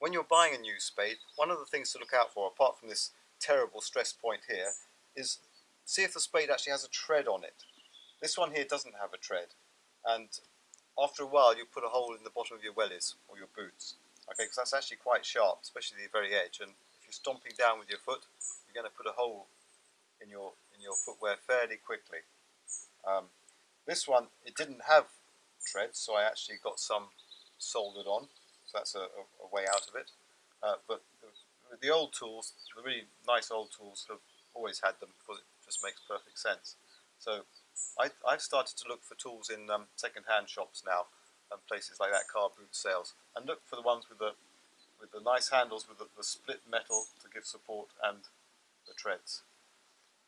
when you're buying a new spade, one of the things to look out for, apart from this terrible stress point here, is see if the spade actually has a tread on it. This one here doesn't have a tread, and after a while you put a hole in the bottom of your wellies or your boots, okay, because that's actually quite sharp, especially the very edge, and if you're stomping down with your foot, you're going to put a hole in your in your footwear fairly quickly. Um, this one, it didn't have treads, so I actually got some soldered on, so that's a, a, way out of it. Uh, but the, old tools, the really nice old tools, have always had them because it just makes perfect sense. So I, I've started to look for tools in um, second-hand shops now and places like that, car boot sales, and look for the ones with the with the nice handles with the, the split metal to give support and the treads.